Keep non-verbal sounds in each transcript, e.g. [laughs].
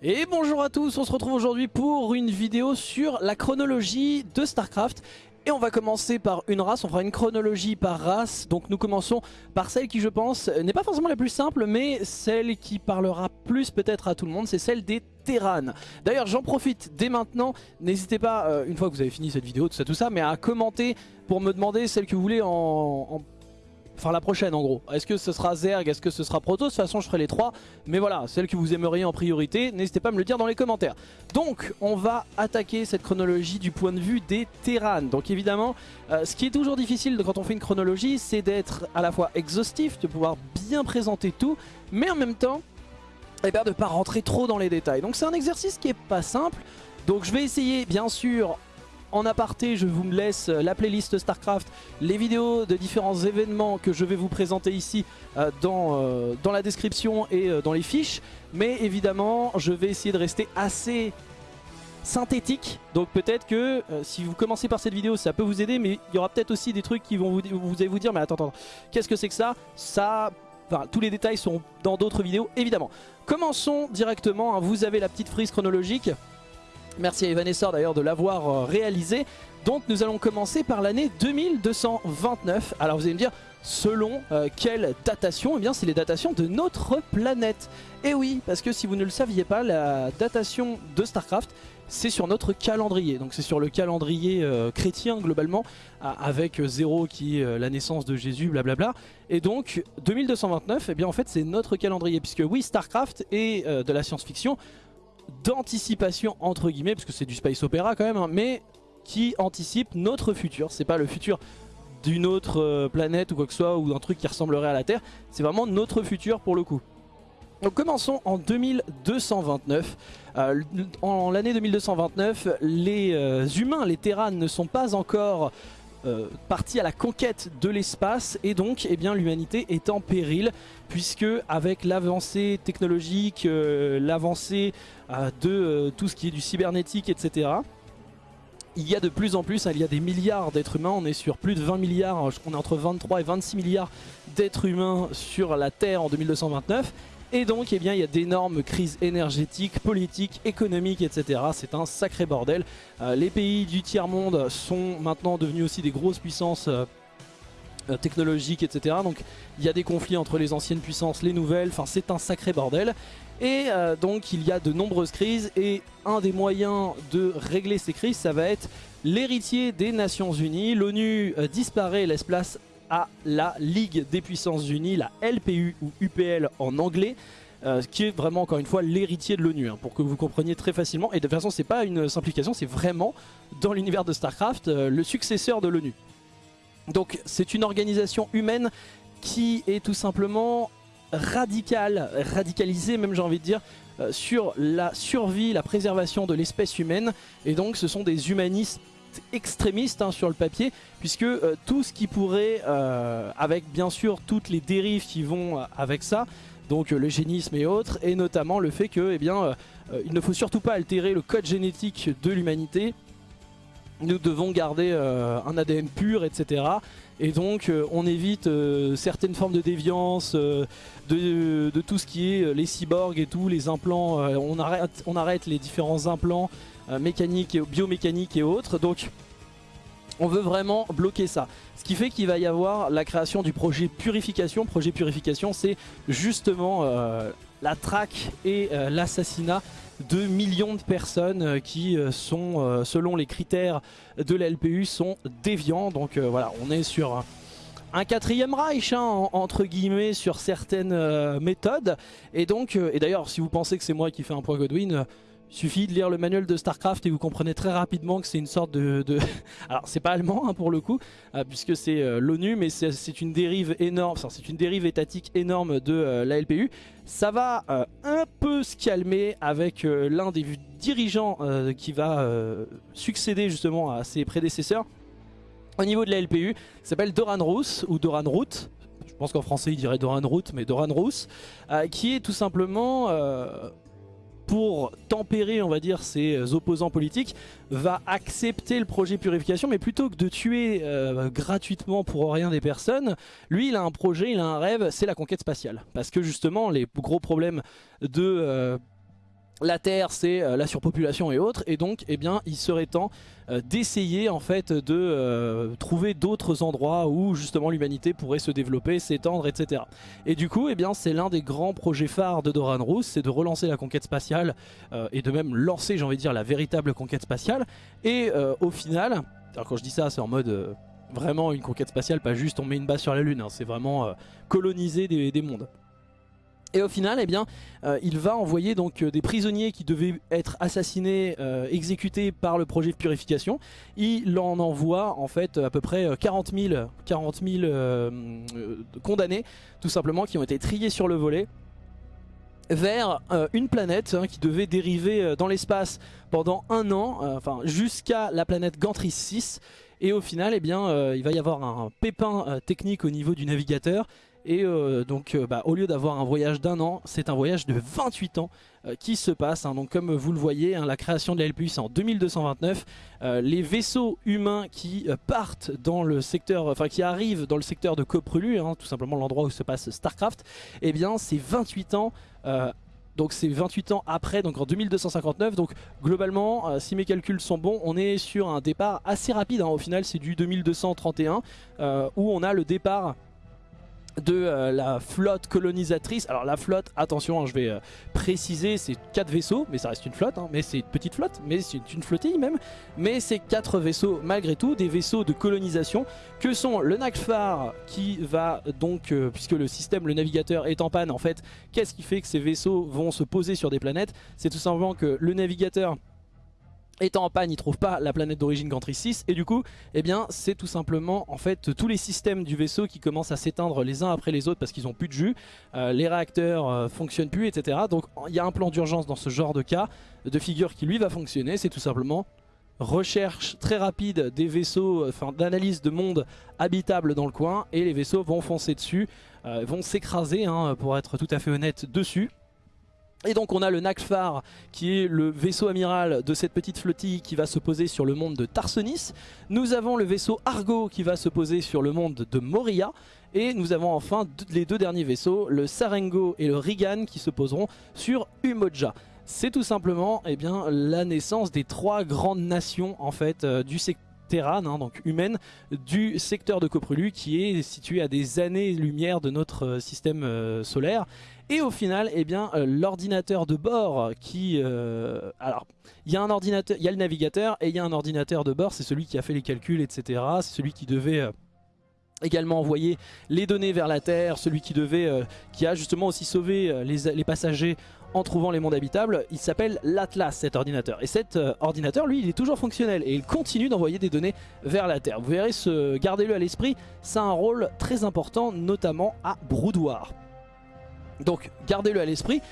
Et bonjour à tous, on se retrouve aujourd'hui pour une vidéo sur la chronologie de Starcraft. Et on va commencer par une race, on fera une chronologie par race. Donc nous commençons par celle qui je pense n'est pas forcément la plus simple Mais celle qui parlera plus peut-être à tout le monde C'est celle des. D'ailleurs j'en profite dès maintenant. N'hésitez pas, euh, une fois que vous avez fini cette vidéo, tout ça tout ça Mais à commenter pour me demander celle que vous voulez en, en Enfin la prochaine en gros. Est-ce que ce sera Zerg? Est-ce que ce sera Protoss? De toute façon je ferai les trois. Mais voilà, celle que vous aimeriez en priorité, n'hésitez pas à me le dire dans les commentaires. Donc on va attaquer cette chronologie du point de vue des Terran. Donc évidemment, euh, ce qui est toujours difficile quand on fait une chronologie, c'est d'être à la fois exhaustif, de pouvoir bien présenter tout, mais en même temps, eh bien, de ne pas rentrer trop dans les détails. Donc c'est un exercice qui est pas simple. Donc je vais essayer bien sûr en aparté, je vous laisse la playlist StarCraft, les vidéos de différents événements que je vais vous présenter ici euh, dans, euh, dans la description et euh, dans les fiches. Mais évidemment, je vais essayer de rester assez synthétique. Donc peut-être que si vous commencez par cette vidéo, ça peut vous aider. Mais il y aura peut-être aussi des trucs qui vont vous, vous allez vous dire, mais attends, attends, qu'est-ce que c'est que ça? Ça... Enfin, tous les détails sont dans d'autres vidéos, évidemment. Commençons directement. Hein. Vous avez la petite frise chronologique. Merci à Evanessor d'ailleurs de l'avoir euh, réalisé. Donc nous allons commencer par l'année 2229. Alors vous allez me dire, selon euh, quelle datation? Eh bien c'est les datations de notre planète. Et oui, parce que si vous ne le saviez pas, la datation de StarCraft, c'est sur notre calendrier. Donc c'est sur le calendrier euh, chrétien globalement, avec zéro qui est la naissance de Jésus, blablabla. Et donc 2229, eh bien en fait c'est notre calendrier, puisque oui, StarCraft est de la science-fiction, d'anticipation entre guillemets, parce que c'est du space opéra quand même, hein, mais qui anticipe notre futur. C'est pas le futur d'une autre euh, planète ou quoi que ce soit, ou d'un truc qui ressemblerait à la Terre. C'est vraiment notre futur pour le coup. Donc commençons en 2229. Euh, en l'année 2229, les euh, humains, les Terrans ne sont pas encore euh, parti à la conquête de l'espace et donc eh bien l'humanité est en péril puisque avec l'avancée technologique, euh, l'avancée euh, de tout ce qui est du cybernétique etc il y a de plus en plus, hein, il y a des milliards d'êtres humains, on est sur plus de 20 milliards, on est entre 23 et 26 milliards d'êtres humains sur la Terre en 2229 et donc eh bien, il y a d'énormes crises énergétiques, politiques, économiques, etc. C'est un sacré bordel. Euh, les pays du tiers-monde sont maintenant devenus aussi des grosses puissances euh, euh, technologiques, etc. Donc il y a des conflits entre les anciennes puissances, les nouvelles, enfin c'est un sacré bordel. Et donc il y a de nombreuses crises et un des moyens de régler ces crises, ça va être l'héritier des Nations Unies. L'ONU disparaît et laisse place à la Ligue des Puissances Unies, la LPU ou UPL en anglais. Euh, qui est vraiment encore une fois l'héritier de l'ONU, hein, pour que vous compreniez très facilement. Et de toute façon, c'est pas une simplification, c'est vraiment, dans l'univers de StarCraft, euh, le successeur de l'ONU. Donc c'est une organisation humaine qui est tout simplement radicale, radicalisée même j'ai envie de dire, euh, sur la survie, la préservation de l'espèce humaine. Et donc ce sont des humanistes extrémiste hein, sur le papier puisque euh, tout ce qui pourrait, euh, avec bien sûr toutes les dérives qui vont euh, avec ça, donc le génisme et autres, et notamment le fait que eh bien, il ne faut surtout pas altérer le code génétique de l'humanité, nous devons garder un ADN pur, etc. Et donc on évite certaines formes de déviance, de, de, tout ce qui est les cyborgs et tout, les implants, on, arrête, on arrête les différents implants, euh, mécanique, et, biomécanique et autres. Donc on veut vraiment bloquer ça. Ce qui fait qu'il va y avoir la création du projet Purification. Projet Purification, c'est justement euh, la traque et euh, l'assassinat de millions de personnes qui sont, selon les critères de la LPU, sont déviants. Donc voilà, on est sur un quatrième Reich, hein, entre guillemets, sur certaines méthodes. Et donc, et d'ailleurs, si vous pensez que c'est moi qui fais un point Godwin, suffit de lire le manuel de Starcraft et vous comprenez très rapidement que c'est une sorte de... [laughs] Alors c'est pas allemand hein, pour le coup, euh, puisque c'est euh, l'ONU, mais c'est une dérive énorme, c'est une dérive étatique énorme de euh, la LPU. Ça va un peu se calmer avec l'un des dirigeants qui va succéder justement à ses prédécesseurs. Au niveau de la LPU, il s'appelle Doran Roos, ou Doran Root, je pense qu'en français il dirait Doran Root, mais Doran Roos, qui est tout simplement pour tempérer, on va dire, ses opposants politiques, va accepter le projet purification, mais plutôt que de tuer euh, gratuitement pour rien des personnes, lui, il a un projet, il a un rêve, c'est la conquête spatiale. Parce que justement, les gros problèmes de... Euh, la Terre c'est la surpopulation et autres et donc eh bien il serait temps d'essayer en fait de trouver d'autres endroits où justement l'humanité pourrait se développer, s'étendre etc. Et du coup eh bien c'est l'un des grands projets phares de Doran Rousse, c'est de relancer la conquête spatiale et de même lancer j'ai envie de dire la véritable conquête spatiale et au final, alors quand je dis ça c'est en mode vraiment une conquête spatiale, pas juste on met une base sur la lune, hein. c'est vraiment euh, coloniser des, mondes. Et au final, eh euh, il va envoyer donc euh, des prisonniers qui devaient être assassinés, exécutés par le projet de purification. Il en envoie en fait à peu près 40 000, 40 condamnés, tout simplement, qui ont été triés sur le volet vers une planète hein, qui devait dériver dans l'espace pendant un an, jusqu'à la planète Gantris 6 et au final, eh euh, il va y avoir un pépin euh, technique au niveau du navigateur. Et euh, donc bah, au lieu d'avoir un voyage d'un an, c'est un voyage de 28 ans qui se passe. Hein. Donc comme vous le voyez, hein, la création de la LPU c'est en 2229. les vaisseaux humains qui partent dans le secteur, enfin qui arrivent dans le secteur de Coprulu, hein, tout simplement l'endroit où se passe Starcraft, eh bien c'est 28 ans donc c'est 28 ans après, donc en 2259. Donc globalement, euh, si mes calculs sont bons, on est sur un départ assez rapide. Au final, c'est du 2231 euh, où on a le départ de euh, la flotte colonisatrice. Alors la flotte, attention, hein, je vais euh, préciser, c'est 4 vaisseaux, mais ça reste une flotte, hein. mais c'est une petite flotte, mais c'est une flottille même. Mais c'est 4 vaisseaux malgré tout, des vaisseaux de colonisation, que sont le Nakfar qui va donc, euh, puisque le système, le navigateur est en panne en fait, qu'est-ce qui fait que ces vaisseaux vont se poser sur des planètes? C'est tout simplement que le navigateur étant en panne, il trouve pas la planète d'origine Gantry 6 et du coup, eh bien, c'est tout simplement en fait tous les systèmes du vaisseau qui commencent à s'éteindre les uns après les autres parce qu'ils ont plus de jus, euh, les réacteurs euh, fonctionnent plus, etc. Donc il y a un plan d'urgence dans ce genre de cas de figure qui lui va fonctionner, c'est tout simplement recherche très rapide des vaisseaux, euh, enfin d'analyse de monde habitable dans le coin et les vaisseaux vont foncer dessus, vont s'écraser hein, pour être tout à fait honnête dessus. Et donc on a le Nakfar qui est le vaisseau amiral de cette petite flottille qui va se poser sur le monde de Tarsonis. Nous avons le vaisseau Argo qui va se poser sur le monde de Moria. Et nous avons enfin les deux derniers vaisseaux, le Sarengo et le Rigan qui se poseront sur Umoja. C'est tout simplement eh la naissance des trois grandes nations en fait euh, du secteur hein, donc du secteur de Coprulu qui est situé à des années-lumière de notre euh, système euh, solaire. Et au final, eh bien, euh, l'ordinateur de bord qui... alors, il y a un ordinateur, il y a le navigateur et il y a un ordinateur de bord, c'est celui qui a fait les calculs, etc. C'est celui qui devait également envoyer les données vers la Terre, celui qui devait, qui a justement aussi sauvé les, passagers en trouvant les mondes habitables. Il s'appelle l'Atlas cet ordinateur. Et cet euh, ordinateur, lui, il est toujours fonctionnel et il continue d'envoyer des données vers la Terre. Vous verrez, ce... gardez-le à l'esprit, ça a un rôle très important, notamment à Broudoir. Donc gardez-le à l'esprit.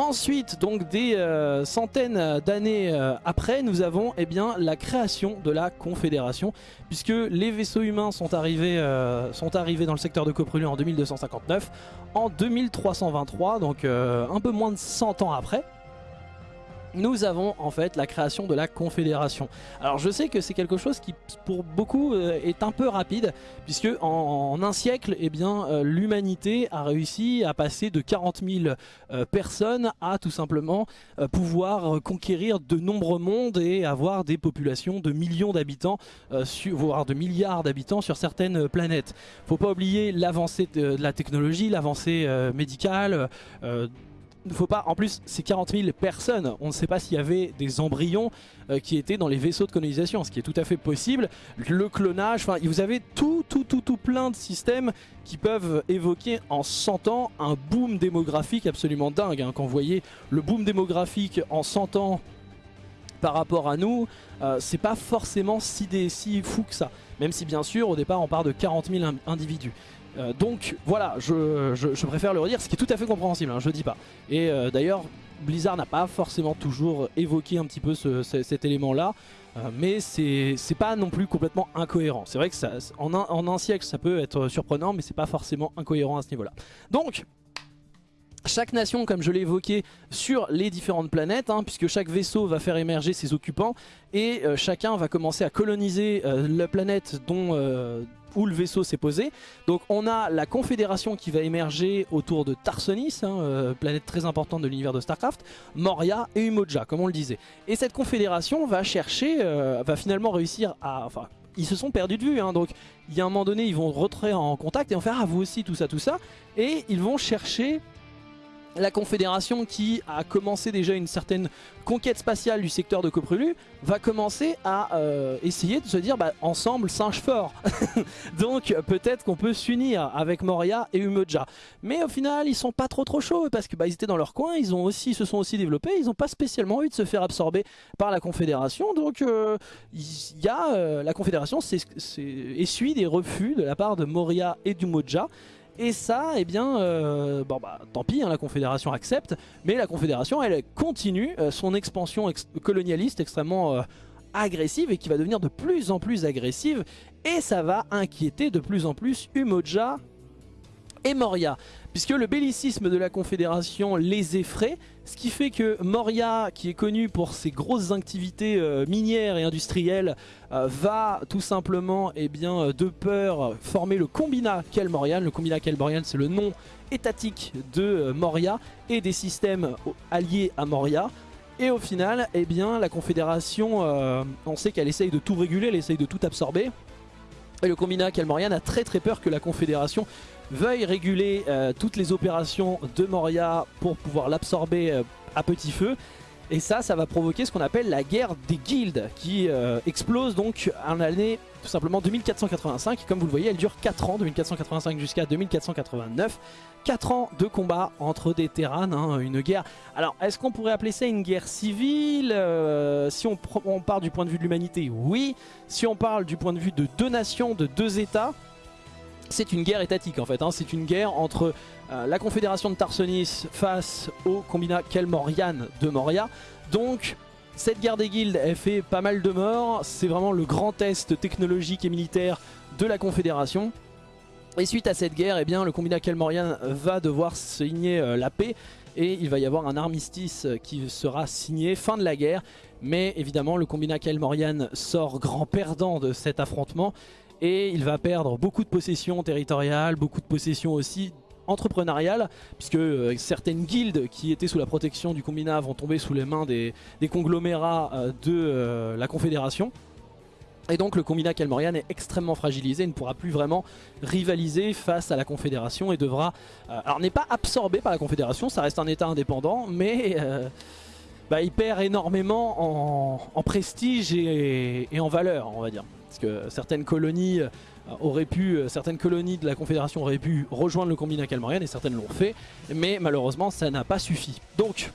Ensuite, donc des euh, centaines d'années euh, après, nous avons eh bien, la création de la Confédération, puisque les vaisseaux humains sont arrivés, euh, dans le secteur de Coprulu en 2259, en 2323, donc un peu moins de 100 ans après nous avons en fait la création de la Confédération. Alors je sais que c'est quelque chose qui pour beaucoup euh, est un peu rapide puisque en, un siècle eh bien euh, l'humanité a réussi à passer de 40 000 euh, personnes à tout simplement pouvoir conquérir de nombreux mondes et avoir des populations de millions d'habitants, voire de milliards d'habitants sur certaines planètes. Faut pas oublier l'avancée de, de, la technologie, l'avancée médicale, faut pas, en plus c'est 40 000 personnes, on ne sait pas s'il y avait des embryons euh, qui étaient dans les vaisseaux de colonisation, ce qui est tout à fait possible, le clonage, vous avez tout, tout, tout, tout plein de systèmes qui peuvent évoquer en 100 ans un boom démographique absolument dingue, hein. quand vous voyez le boom démographique en 100 ans par rapport à nous, euh, c'est pas forcément si, si fou que ça, même si bien sûr au départ on part de 40 000 individus. Euh, donc voilà, je, préfère le redire, ce qui est tout à fait compréhensible, hein, je dis pas. Et euh, d'ailleurs, Blizzard n'a pas forcément toujours évoqué un petit peu cet élément-là, euh, mais c'est pas non plus complètement incohérent. C'est vrai que en, un, siècle, ça peut être surprenant, mais c'est pas forcément incohérent à ce niveau-là. Donc, chaque nation, comme je l'ai évoqué, sur les différentes planètes, hein, puisque chaque vaisseau va faire émerger ses occupants, et chacun va commencer à coloniser la planète dont où le vaisseau s'est posé. Donc on a la confédération qui va émerger autour de Tarsonis, hein, euh, planète très importante de l'univers de Starcraft, Moria et Umoja, comme on le disait. Et cette confédération va chercher, euh, va finalement réussir à... Enfin, ils se sont perdus de vue, hein, donc il y a un moment donné, ils vont rentrer en contact et vont faire « Ah, vous aussi, tout ça, tout ça », et ils vont chercher la Confédération qui a commencé déjà une certaine conquête spatiale du secteur de Coprulu va commencer à euh, essayer de se dire bah, ensemble singe fort. [laughs] Donc peut-être qu'on peut, s'unir avec Moria et Umoja. Mais au final ils sont pas trop trop chauds parce que bah, étaient dans leur coin ils ont aussi se sont aussi développés ils n'ont pas spécialement eu de se faire absorber par la Confédération. Donc euh, euh, la Confédération essuie des refus de la part de Moria et d'Umoja et ça, eh bien, euh, bah tant pis, hein, la Confédération accepte, mais la Confédération, elle continue euh, son expansion colonialiste extrêmement euh, agressive et qui va devenir de plus en plus agressive, et ça va inquiéter de plus en plus Umoja et Moria puisque le bellicisme de la Confédération les effraie, ce qui fait que Moria, qui est connu pour ses grosses activités euh, minières et industrielles, euh, va tout simplement, eh bien, euh, de peur, former le Combina Kelmorian. Le Combina Kelmorian, c'est le nom étatique de Moria et des systèmes alliés à Moria. Et au final, eh bien, la Confédération, on sait qu'elle essaye de tout réguler, elle essaye de tout absorber. Et le Combina Kelmorian a très très peur que la Confédération veuille réguler euh, toutes les opérations de Moria pour pouvoir l'absorber euh, à petit feu. Et ça, ça va provoquer ce qu'on appelle la guerre des guildes qui euh, explose donc en l'année tout simplement 2485. Comme vous le voyez, elle dure 4 ans, 2485 jusqu'à 2489. 4 ans de combat entre des terrains, hein, une guerre. Alors, est-ce qu'on pourrait appeler ça une guerre civile Si on, on part du point de vue de l'humanité, oui. Si on parle du point de vue de deux nations, de deux états, c'est une guerre étatique en fait, hein. c'est une guerre entre euh, la confédération de Tarsonis face au combinat Kelmorian de Moria. Donc cette guerre des guildes elle fait pas mal de morts, c'est vraiment le grand test technologique et militaire de la confédération. Et suite à cette guerre, eh bien, le combinat Kelmorian va devoir signer euh, la paix et il va y avoir un armistice qui sera signé fin de la guerre. Mais évidemment le combinat Kelmorian sort grand perdant de cet affrontement et il va perdre beaucoup de possessions territoriales, beaucoup de possessions aussi entrepreneuriales puisque euh, certaines guildes qui étaient sous la protection du combinat vont tomber sous les mains des, conglomérats euh, de euh, la confédération et donc le combinat Kelmorian est extrêmement fragilisé, il ne pourra plus vraiment rivaliser face à la Confédération et devra... alors n'est pas absorbé par la Confédération, ça reste un état indépendant, mais bah, il perd énormément en, prestige et, en valeur, on va dire. Parce que certaines colonies euh, auraient pu, euh, certaines colonies de la Confédération auraient pu rejoindre le combinat Calmorian et certaines l'ont fait, mais malheureusement ça n'a pas suffi. Donc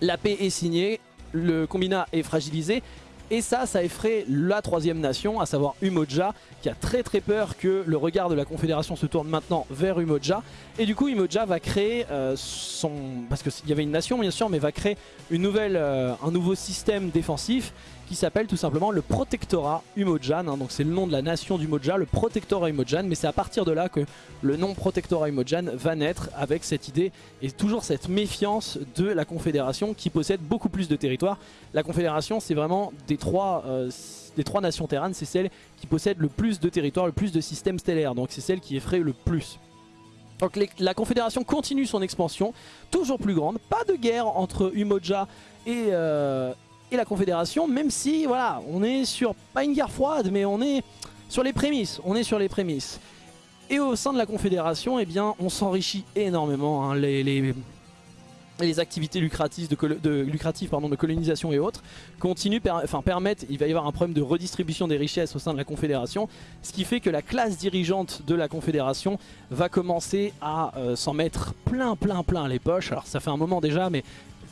la paix est signée, le combinat est fragilisé et ça, ça effraie la troisième nation, à savoir Umoja, qui a très très peur que le regard de la Confédération se tourne maintenant vers Umoja. Et du coup, Umoja va créer euh, son... Parce qu'il y avait une nation bien sûr, mais va créer un nouveau système défensif qui s'appelle tout simplement le Protectorat Umojan. Hein. donc c'est le nom de la nation d'Umoja, le Protectorat Umojan. Mais c'est à partir de là que le nom Protectorat Umojan va naître avec cette idée et toujours cette méfiance de la Confédération qui possède beaucoup plus de territoire. La Confédération c'est vraiment des trois, euh, des trois nations terranes, c'est celle qui possède le plus de territoire, le plus de systèmes stellaires. Donc c'est celle qui effraie le plus. Donc la Confédération continue son expansion, toujours plus grande. Pas de guerre entre Umoja et, euh, et la Confédération, même si on est sur, pas une guerre froide, mais on est sur les prémices, on est. Et au sein de la Confédération, eh bien, on s'enrichit énormément. Hein. les, activités lucratives de, de colonisation et autres continuent, enfin, permettent, il va y avoir un problème de redistribution des richesses au sein de la Confédération, ce qui fait que la classe dirigeante de la Confédération va commencer à euh, s'en mettre plein plein plein les poches. Alors ça fait un moment déjà, mais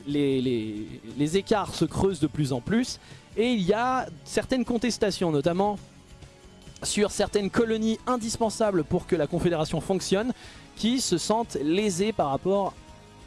les, écarts se creusent de plus en plus. Et il y a certaines contestations notamment sur certaines colonies indispensables pour que la Confédération fonctionne qui se sentent lésées par rapport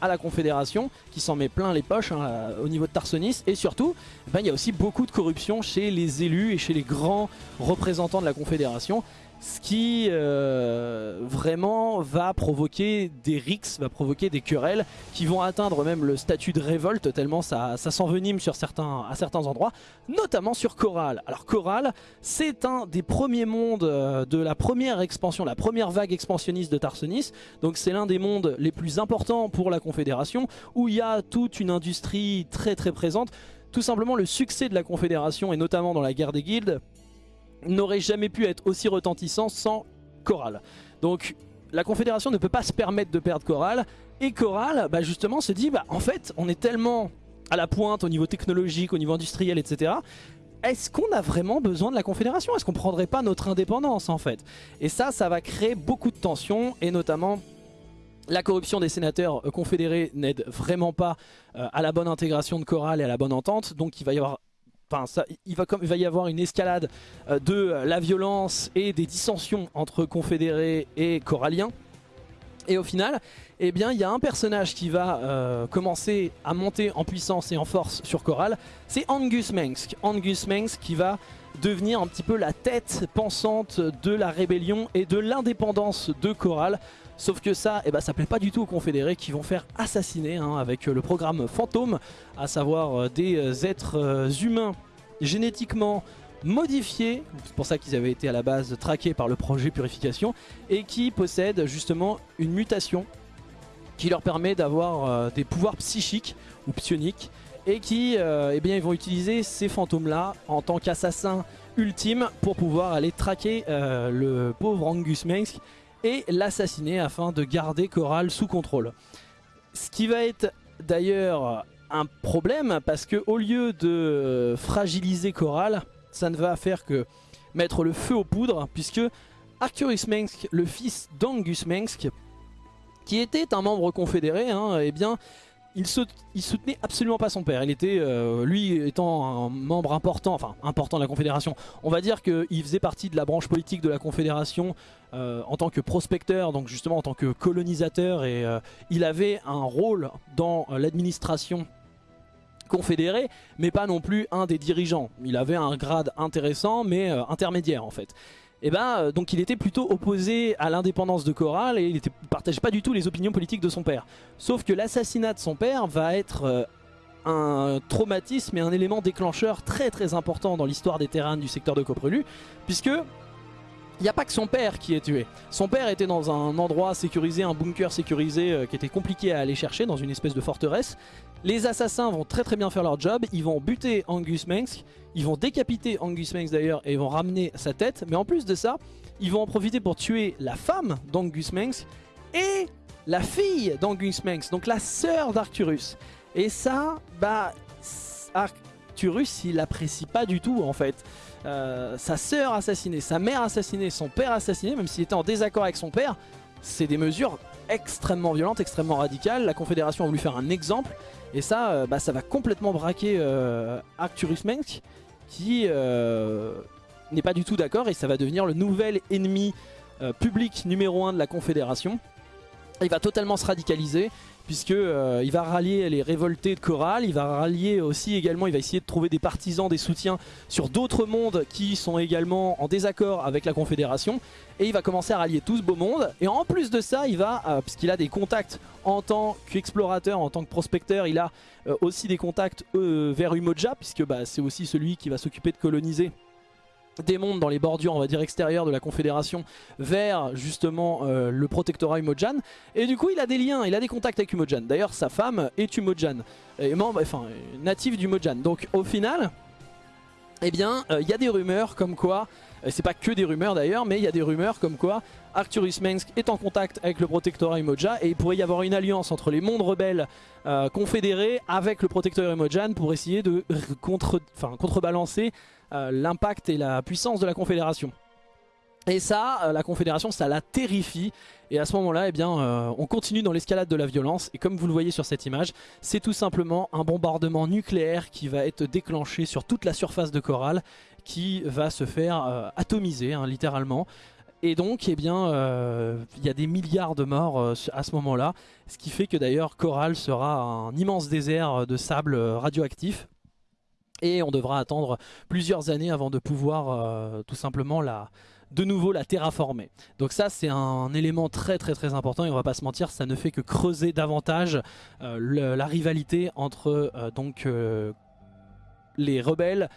à la Confédération qui s'en met plein les poches hein, au niveau de Tarsonis. Et surtout ben, il y a aussi beaucoup de corruption chez les élus et chez les grands représentants de la Confédération ce qui euh, vraiment va provoquer des rixes, va provoquer des querelles qui vont atteindre même le statut de révolte tellement ça, s'envenime sur certains, à certains endroits, notamment sur Coral. Alors Coral, c'est un des premiers mondes euh, de la première expansion, la première vague expansionniste de Tarsonis, donc c'est l'un des mondes les plus importants pour la Confédération, où il y a toute une industrie très très présente. Tout simplement le succès de la Confédération, et notamment dans la guerre des guildes, n'aurait jamais pu être aussi retentissant sans Coral. Donc la Confédération ne peut pas se permettre de perdre Coral. Et Coral, bah justement, se dit, bah en fait, on est tellement à la pointe au niveau technologique, au niveau industriel, etc. Est-ce qu'on a vraiment besoin de la Confédération? Est-ce qu'on prendrait pas notre indépendance en fait? Et ça, ça va créer beaucoup de tensions et notamment la corruption des sénateurs confédérés n'aide vraiment pas euh, à la bonne intégration de Coral et à la bonne entente. Donc il va y avoir Enfin, il, va y avoir une escalade euh, de la violence et des dissensions entre confédérés et coralliens. Et au final, eh bien, il y a un personnage qui va euh, commencer à monter en puissance et en force sur Coral. C'est Angus Mengsk. Angus Mengsk qui va devenir un petit peu la tête pensante de la rébellion et de l'indépendance de Coral. Sauf que ça, eh ben, ça plaît pas du tout aux confédérés qui vont faire assassiner hein, avec euh, le programme Fantôme, à savoir euh, des euh, êtres humains génétiquement modifiés, c'est pour ça qu'ils avaient été à la base traqués par le projet Purification, et qui possèdent justement une mutation qui leur permet d'avoir des pouvoirs psychiques ou psioniques, et qui eh bien, ils vont utiliser ces fantômes-là en tant qu'assassins ultimes pour pouvoir aller traquer le pauvre Angus Mengsk et l'assassiner afin de garder Coral sous contrôle. Ce qui va être d'ailleurs un problème parce que au lieu de fragiliser Coral, ça ne va faire que mettre le feu aux poudres puisque Arcturus Mengsk, le fils d'Angus Mengsk, qui était un membre confédéré, hein, eh bien il, soutenait absolument pas son père. Il était, euh, lui étant un membre important, enfin important de la Confédération, on va dire qu'il faisait partie de la branche politique de la Confédération euh, en tant que prospecteur, donc justement en tant que colonisateur, et euh, il avait un rôle dans l'administration confédérée, mais pas non plus un des dirigeants. Il avait un grade intéressant, mais intermédiaire en fait et eh ben euh, donc il était plutôt opposé à l'indépendance de Coral et il ne partageait pas du tout les opinions politiques de son père. Sauf que l'assassinat de son père va être euh, un traumatisme et un élément déclencheur très très important dans l'histoire des terrains du secteur de Coprelu, puisque il n'y a pas que son père qui est tué. Son père était dans un endroit sécurisé, un bunker sécurisé euh, qui était compliqué à aller chercher dans une espèce de forteresse. Les assassins vont très très bien faire leur job, ils vont buter Angus Mengsk, ils vont décapiter Angus Mengsk d'ailleurs et vont ramener sa tête. Mais en plus de ça, ils vont en profiter pour tuer la femme d'Angus Mengsk et la fille d'Angus Mengsk, donc la sœur d'Arcturus. Et ça, bah, Arcturus il apprécie pas du tout en fait. Euh, sa sœur assassinée, sa mère assassinée, son père assassiné, même s'il était en désaccord avec son père, c'est des mesures extrêmement violentes, extrêmement radicales. La Confédération a voulu faire un exemple, et ça, euh, bah, ça va complètement braquer euh, Arcturus Menk, qui n'est pas du tout d'accord, et ça va devenir le nouvel ennemi public numéro 1 de la Confédération. Il va totalement se radicaliser puisque euh, il va rallier les révoltés de Coral, il va rallier aussi également, il va essayer de trouver des partisans, des soutiens sur d'autres mondes qui sont également en désaccord avec la Confédération. Et il va commencer à rallier tout ce beau monde. Et en plus de ça il va, euh, puisqu'il a des contacts en tant qu'explorateur, en tant que prospecteur, il a euh, aussi des contacts vers Umoja puisque bah, c'est aussi celui qui va s'occuper de coloniser des mondes dans les bordures on va dire extérieures de la confédération vers justement euh, le protectorat Umojan. Et du coup il a des liens, il a des contacts avec Umojan. D'ailleurs sa femme est Umojan. Et membre, enfin native d'Umojan. Donc au final eh bien euh, il y a des rumeurs comme quoi c'est pas que des rumeurs d'ailleurs mais il y a des rumeurs comme quoi Arcturus Mengsk est en contact avec le protectorat Imoja et il pourrait y avoir une alliance entre les mondes rebelles euh, confédérés avec le protectorat Imojan pour essayer de contre, contrebalancer euh, l'impact et la puissance de la Confédération. Et ça, euh, la Confédération, ça la terrifie. Et à ce moment-là, eh bien, euh, on continue dans l'escalade de la violence. Et comme vous le voyez sur cette image, c'est tout simplement un bombardement nucléaire qui va être déclenché sur toute la surface de Coral, qui va se faire atomiser, hein, littéralement. Et donc, eh bien, il y a des milliards de morts à ce moment-là, ce qui fait que d'ailleurs Coral sera un immense désert de sable radioactif et on devra attendre plusieurs années avant de pouvoir euh, tout simplement la, de nouveau la terraformer. Donc ça c'est un élément très très très important et on va pas se mentir, ça ne fait que creuser davantage euh, la rivalité entre euh, donc les rebelles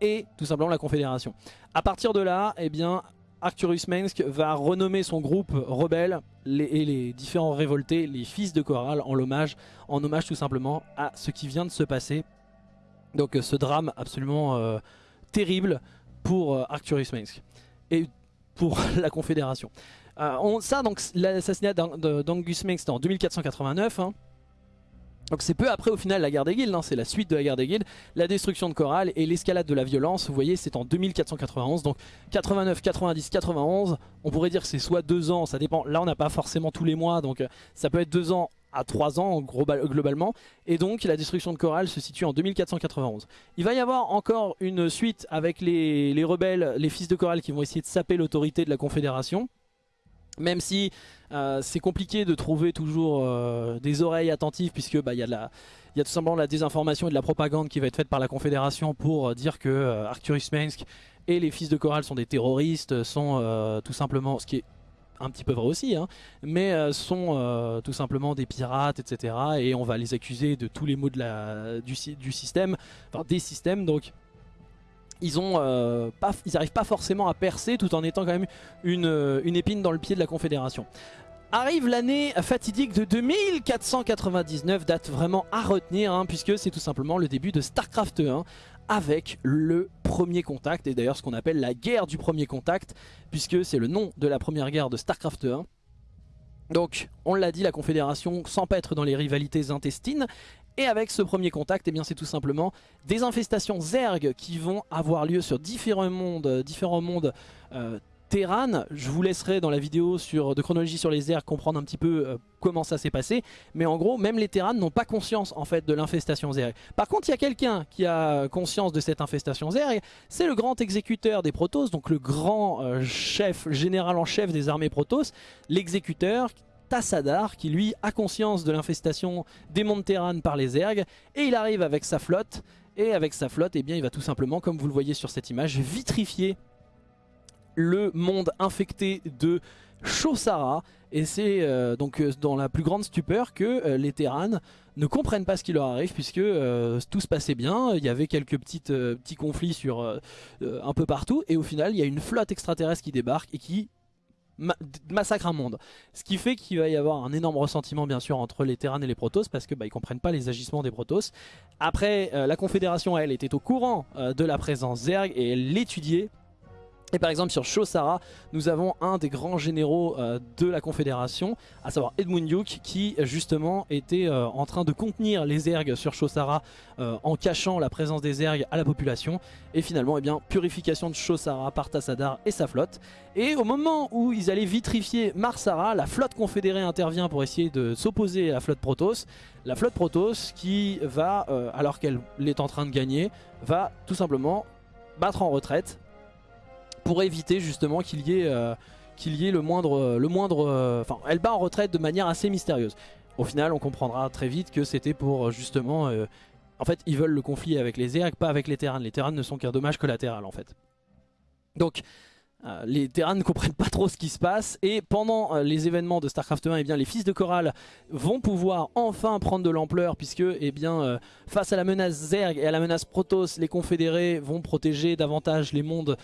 et tout simplement la confédération. À partir de là, eh bien Arcturus Mensk va renommer son groupe rebelle et les différents révoltés, les fils de hommage, en hommage tout simplement à ce qui vient de se passer. Donc ce drame absolument terrible pour Arcturus Mensk et pour [laughs] la Confédération. Euh, ça, donc l'assassinat d'Angus Meng, c'était en 2489. Hein. Donc c'est peu après au final la guerre des guildes, hein. c'est la suite de la guerre des guildes, la destruction de Coral et l'escalade de la violence, vous voyez c'est en 2491, donc 89, 90, 91, on pourrait dire que c'est soit deux ans, ça dépend, là on n'a pas forcément tous les mois, donc euh, ça peut être deux ans à 3 ans globalement. Et donc la destruction de Coral se situe en 2491. Il va y avoir encore une suite avec les, rebelles, les fils de Coral qui vont essayer de saper l'autorité de la Confédération. Même si euh, c'est compliqué de trouver toujours euh, des oreilles attentives puisque bah, il y, a tout simplement la désinformation et de la propagande qui va être faite par la Confédération pour euh, dire que Arcturus Mensk et les fils de Coral sont des terroristes, sont tout simplement, ce qui est un petit peu vrai aussi, hein, mais euh, sont euh, tout simplement des pirates, etc. Et on va les accuser de tous les maux du, système, enfin des systèmes, donc ils ont euh, pas, n'arrivent forcément à percer tout en étant quand même une, une épine dans le pied de la Confédération. Arrive l'année fatidique de 2499, date vraiment à retenir, hein, puisque c'est tout simplement le début de StarCraft 1, avec le premier contact, et d'ailleurs ce qu'on appelle la guerre du premier contact, puisque c'est le nom de la première guerre de StarCraft 1. Donc, on l'a dit, la Confédération s'empêtre dans les rivalités intestines, et avec ce premier contact, eh bien c'est tout simplement des infestations Zerg qui vont avoir lieu sur différents mondes, différents mondes euh, Terran, je vous laisserai dans la vidéo de chronologie sur les airs comprendre un petit peu euh, comment ça s'est passé. Mais en gros, même les Terran n'ont pas conscience en fait de l'infestation Zerg. Par contre, il y a quelqu'un qui a conscience de cette infestation Zerg. C'est le grand exécuteur des Protoss, donc le grand euh, chef, général en chef des armées Protoss. L'exécuteur Tassadar qui lui a conscience de l'infestation des mondes Terran par les Zerg. Et il arrive avec sa flotte. Et avec sa flotte, eh bien, il va tout simplement, comme vous le voyez sur cette image, vitrifier le monde infecté de Chosara. Et c'est euh, donc euh, dans la plus grande stupeur que euh, les Terran ne comprennent pas ce qui leur arrive puisque tout se passait bien, il y avait quelques petites, petits conflits sur un peu partout et au final il y a une flotte extraterrestre qui débarque et qui massacre un monde. Ce qui fait qu'il va y avoir un énorme ressentiment bien sûr entre les Terran et les Protoss parce que bah, ils comprennent pas les agissements des Protoss. Après la Confédération elle était au courant de la présence Zerg et elle l'étudiait et par exemple sur Shosara, nous avons un des grands généraux euh, de la Confédération, à savoir Edmund Duke, qui justement était euh, en train de contenir les ergs sur Shosara euh, en cachant la présence des ergs à la population. Et finalement, eh bien, purification de Shosara par Tassadar et sa flotte. Et au moment où ils allaient vitrifier Marsara, la flotte confédérée intervient pour essayer de s'opposer à la flotte Protoss. La flotte Protoss qui va, alors qu'elle est en train de gagner, va tout simplement battre en retraite pour éviter justement qu'il y ait, euh, qu'il y ait le moindre... Le moindre euh, enfin, elle bat en retraite de manière assez mystérieuse. Au final, on comprendra très vite que c'était pour euh, justement... en fait, ils veulent le conflit avec les Zerg, pas avec les Terrans. Les Terrans ne sont qu'un dommage collatéral en fait. Donc, euh, les Terrans ne comprennent pas trop ce qui se passe et pendant euh, les événements de Starcraft 1 eh bien, les fils de Coral vont pouvoir enfin prendre de l'ampleur puisque eh bien, euh, face à la menace Zerg et à la menace Protoss les confédérés vont protéger davantage les mondes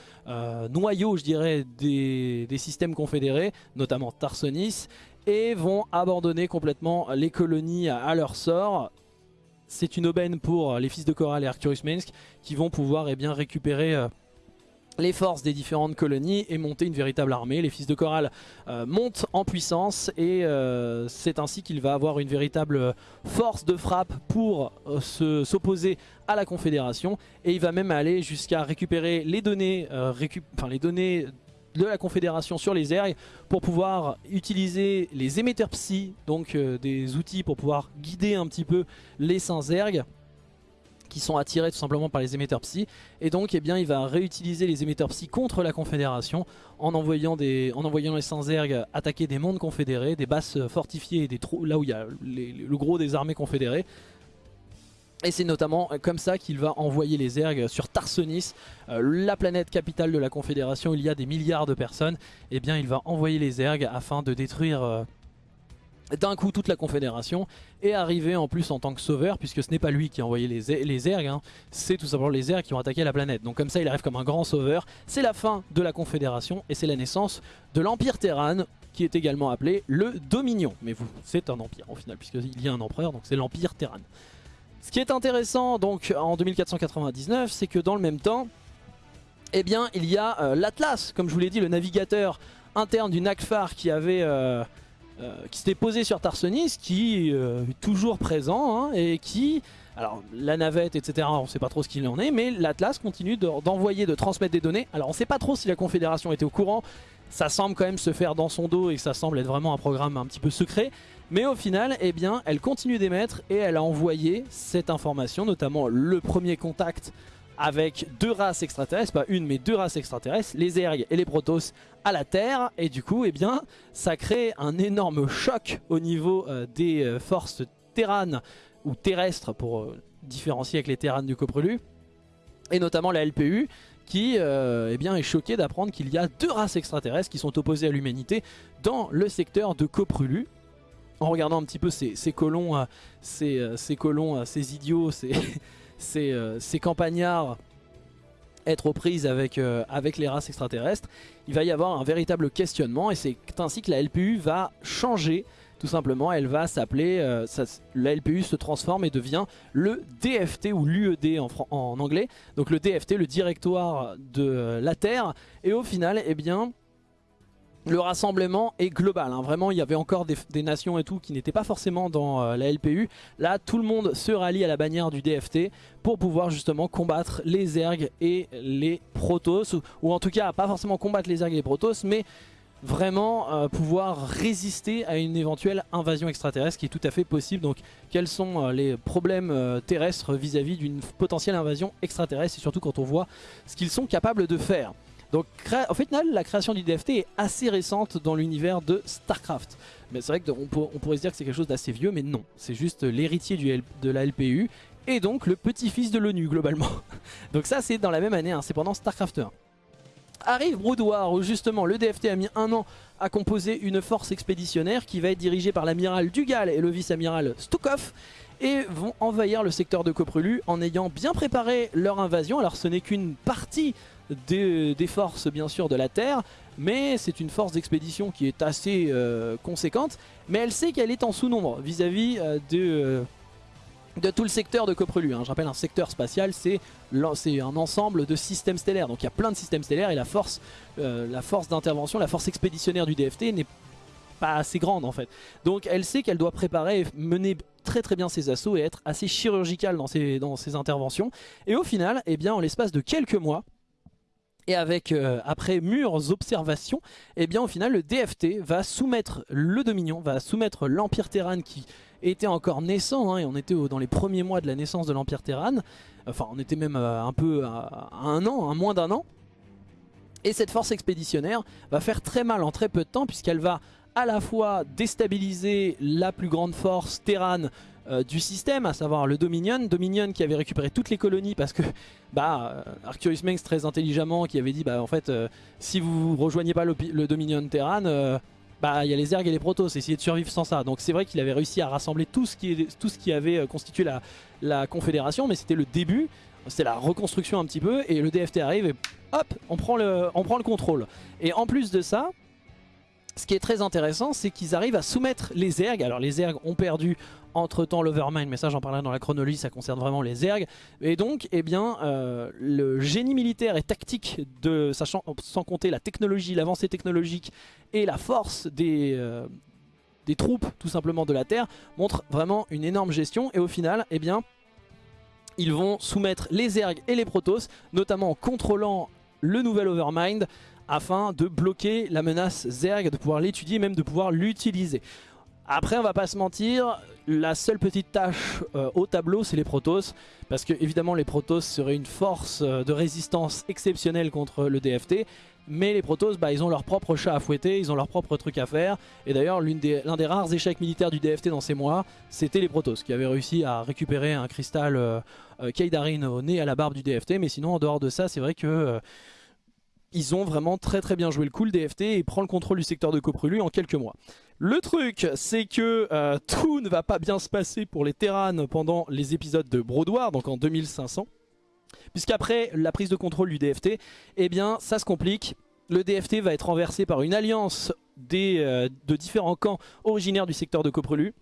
noyaux je dirais des, systèmes confédérés notamment Tarsonis et vont abandonner complètement les colonies à, leur sort. C'est une aubaine pour les fils de Coral et Arcturus Mensk qui vont pouvoir eh bien, récupérer les forces des différentes colonies et monter une véritable armée. Les fils de Coral euh, montent en puissance et euh, c'est ainsi qu'il va avoir une véritable force de frappe pour euh, s'opposer à la Confédération et il va même aller jusqu'à récupérer les données, de la Confédération sur les Zerg pour pouvoir utiliser les émetteurs psy, donc des outils pour pouvoir guider un petit peu les saints Zerg qui sont attirés tout simplement par les émetteurs psy. Et donc eh bien, il va réutiliser les émetteurs psy contre la confédération en envoyant, des, en envoyant les Sanzerg attaquer des mondes confédérés, des bases fortifiées, des trous, là où il y a le gros des armées confédérées. Et c'est notamment comme ça qu'il va envoyer les ergs sur Tarsonis, euh, la planète capitale de la Confédération, il y a des milliards de personnes. Et eh bien il va envoyer les ergs afin de détruire euh, d'un coup toute la Confédération et arriver en plus en tant que sauveur puisque ce n'est pas lui qui a envoyé les, les ergs, hein. c'est tout simplement les ergs qui ont attaqué la planète. Donc comme ça il arrive comme un grand sauveur, c'est la fin de la Confédération et c'est la naissance de l'Empire Terran qui est également appelé le Dominion. Mais c'est un empire au final puisqu'il y a un empereur donc c'est l'Empire Terran. Ce qui est intéressant donc en 2499, c'est que dans le même temps, eh bien, il y a euh, l'Atlas, comme je vous l'ai dit, le navigateur interne du NACFAR qui avait... Euh, qui s'était posé sur Tarsonis, qui est toujours présent hein, et qui, alors la navette etc, on ne sait pas trop ce qu'il en est, mais l'Atlas continue d'envoyer, de, transmettre des données. Alors on ne sait pas trop si la Confédération était au courant, ça semble quand même se faire dans son dos et ça semble être vraiment un programme un petit peu secret, mais au final, eh bien, elle continue d'émettre et elle a envoyé cette information, notamment le premier contact avec deux races extraterrestres, pas une mais deux races extraterrestres, les Ergs et les Protoss à la Terre. Et du coup, eh bien, ça crée un énorme choc au niveau euh, des euh, forces terranes ou terrestres pour euh, différencier avec les terranes du Coprelu. Et notamment la LPU qui eh bien, est choquée d'apprendre qu'il y a deux races extraterrestres qui sont opposées à l'humanité dans le secteur de Coprulu en regardant un petit peu ces, colons, ces, colons, ces idiots, ces, [laughs] euh, ces, campagnards être aux prises avec, avec les races extraterrestres, il va y avoir un véritable questionnement et c'est ainsi que la LPU va changer tout simplement, elle va s'appeler, la LPU se transforme et devient le DFT ou l'UED en, anglais, donc le DFT, le directoire de la Terre, et au final, eh bien, le rassemblement est global. Hein. Vraiment, il y avait encore des, nations et tout qui n'étaient pas forcément dans euh, la LPU. Là, tout le monde se rallie à la bannière du DFT pour pouvoir justement combattre les ergs et les protoss. Ou, en tout cas, pas forcément combattre les ergs et les protoss, mais vraiment euh, pouvoir résister à une éventuelle invasion extraterrestre qui est tout à fait possible. Donc quels sont euh, les problèmes terrestres vis-à-vis d'une potentielle invasion extraterrestre? Et surtout quand on voit ce qu'ils sont capables de faire. Donc en fait la création du DFT est assez récente dans l'univers de Starcraft. Mais c'est vrai qu'on on pourrait se dire que c'est quelque chose d'assez vieux, mais non. C'est juste l'héritier de la LPU et donc le petit-fils de l'ONU globalement. [laughs] donc ça c'est dans la même année, hein, c'est pendant Starcraft 1. Arrive Brood War où justement le DFT a mis un an à composer une force expéditionnaire qui va être dirigée par l'amiral Dugal et le vice-amiral Stukov et vont envahir le secteur de Coprulu en ayant bien préparé leur invasion. Alors ce n'est qu'une partie des, forces bien sûr de la Terre, mais c'est une force d'expédition qui est assez euh, conséquente, mais elle sait qu'elle est en sous-nombre vis-à-vis euh, de, euh, de tout le secteur de Coprelu. Hein. Je rappelle, un secteur spatial, c'est un ensemble de systèmes stellaires, donc il y a plein de systèmes stellaires et la force, force d'intervention, la force expéditionnaire du DFT n'est pas assez grande en fait. Donc elle sait qu'elle doit préparer et mener très très bien ses assauts et être assez chirurgicale dans ses, dans ses interventions. Et au final, eh bien, en l'espace de quelques mois, et avec, euh, après mûres observations, eh bien au final le DFT va soumettre le Dominion, va soumettre l'Empire Terran qui était encore naissant, hein, et on était dans les premiers mois de la naissance de l'Empire Terran, enfin on était même euh, un peu à, un an, moins d'un an, et cette force expéditionnaire va faire très mal en très peu de temps puisqu'elle va à la fois déstabiliser la plus grande force Terran euh, du système, à savoir le Dominion. Dominion qui avait récupéré toutes les colonies parce que bah, euh, Arcturus Mengs très intelligemment qui avait dit bah en fait euh, si vous rejoignez pas le, Dominion Terran, bah il y a les Ergs et les Protoss, essayez de survivre sans ça. Donc c'est vrai qu'il avait réussi à rassembler tout ce qui, tout ce qui avait constitué la, la Confédération, mais c'était le début. C'était la reconstruction un petit peu et le DFT arrive et hop, on prend le, on prend le contrôle. Et en plus de ça, ce qui est très intéressant, c'est qu'ils arrivent à soumettre les ergs. Alors les ergs ont perdu entre temps l'Overmind, mais ça j'en parlerai dans la chronologie, ça concerne vraiment les ergs. Et donc, eh bien, euh, le génie militaire et tactique, de, sachant, sans compter la technologie, l'avancée technologique et la force des, euh, troupes tout simplement de la Terre, montre vraiment une énorme gestion. Et au final, eh bien, ils vont soumettre les ergs et les protoss, notamment en contrôlant le nouvel Overmind, afin de bloquer la menace Zerg, de pouvoir l'étudier, même de pouvoir l'utiliser. Après, on va pas se mentir, la seule petite tâche euh, au tableau, c'est les Protoss. Parce que évidemment, les Protoss seraient une force euh, de résistance exceptionnelle contre le DFT. Mais les Protoss, bah, ils ont leur propre chat à fouetter, ils ont leur propre truc à faire. Et d'ailleurs, l'un des, rares échecs militaires du DFT dans ces mois, c'était les Protoss, qui avaient réussi à récupérer un cristal euh, Kaidarin au nez à la barbe du DFT. Mais sinon, en dehors de ça, c'est vrai que ils ont vraiment très très bien joué le coup, DFT, et prend le contrôle du secteur de Coprulu en quelques mois. Le truc, c'est que euh, [laughs] tout ne va pas bien se passer pour les Terranes pendant les épisodes de Brodoir, donc en 2500. Puisqu'après la prise de contrôle du DFT, eh bien ça se complique. Le DFT va être renversé par une alliance euh, de différents camps originaires du secteur de Coprelu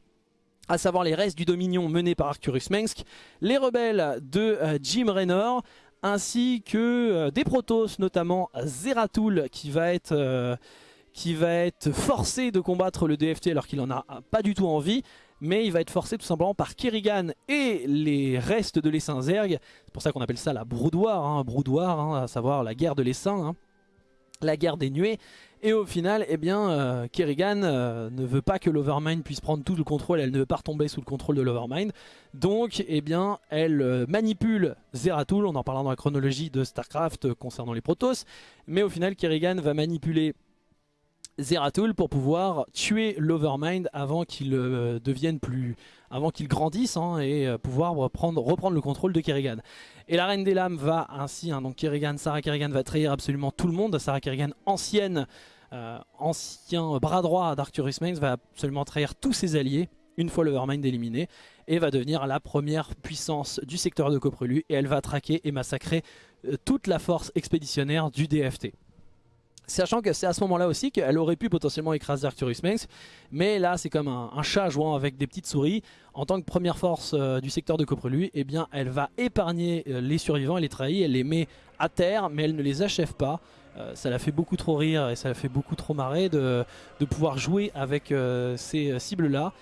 à savoir les restes du Dominion menés par Arcturus Mengsk, les rebelles de euh, Jim Raynor, ainsi que des Protoss, notamment Zeratul qui va être qui va être forcé de combattre le DFT alors qu'il en a pas du tout envie mais il va être forcé tout simplement par Kerrigan et les restes de l'essaim Zerg. C'est pour ça qu'on appelle ça la broudoire, hein, hein, à savoir la guerre de l'essaim, hein, la guerre des nuées. Et au final, eh bien, euh, Kerrigan euh, ne veut pas que l'Overmind puisse prendre tout le contrôle, elle ne veut pas retomber sous le contrôle de l'Overmind. Donc, eh bien, elle euh, manipule Zeratul, on en parlera dans la chronologie de Starcraft concernant les Protoss. Mais au final, Kerrigan va manipuler Zeratul pour pouvoir tuer l'Overmind avant qu'il devienne plus... avant qu'il grandisse hein, et euh, pouvoir reprendre, reprendre le contrôle de Kerrigan. Et la Reine des Lames va ainsi, hein, donc Kerrigan, Sarah Kerrigan va trahir absolument tout le monde. Sarah Kerrigan, ancienne, euh, ancien bras droit d'Arcturus Mains, va absolument trahir tous ses alliés une fois l'Overmind éliminé et va devenir la première puissance du secteur de Coprelu et elle va traquer et massacrer toute la force expéditionnaire du DFT. Sachant que c'est à ce moment-là aussi qu'elle aurait pu potentiellement écraser Arcturus Mengs. Mais là, c'est comme un, chat jouant avec des petites souris. En tant que première force euh, du secteur de Coprelu, eh bien, elle va épargner euh, les survivants, elle les trahit, elle les met à terre, mais elle ne les achève pas. Euh, ça la fait beaucoup trop rire et ça la fait beaucoup trop marrer de, pouvoir jouer avec ces cibles-là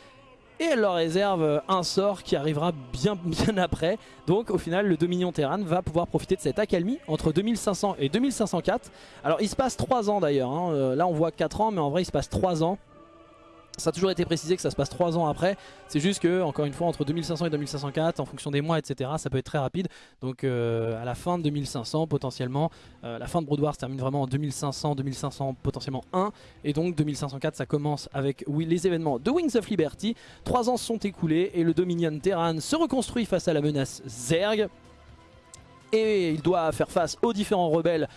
et elle leur réserve un sort qui arrivera [laughs] bien, après. Donc au final le Dominion Terran va pouvoir profiter de cette accalmie entre 2500 et 2504. Alors il se passe 3 ans d'ailleurs, hein. là on voit 4 ans mais en vrai il se passe 3 ans. Ça a toujours été précisé que ça se passe 3 ans après. C'est juste que, encore une fois, entre 2500 et 2504, en fonction des mois, etc., ça peut être très rapide. Donc euh, à la fin de 2500, potentiellement, euh, la fin de Brood se termine vraiment en 2500, 2500, potentiellement 1. Et donc 2504, ça commence avec les événements de Wings of Liberty. 3 ans sont écoulés et le Dominion Terran se reconstruit face à la menace Zerg et il doit faire face aux différents rebelles,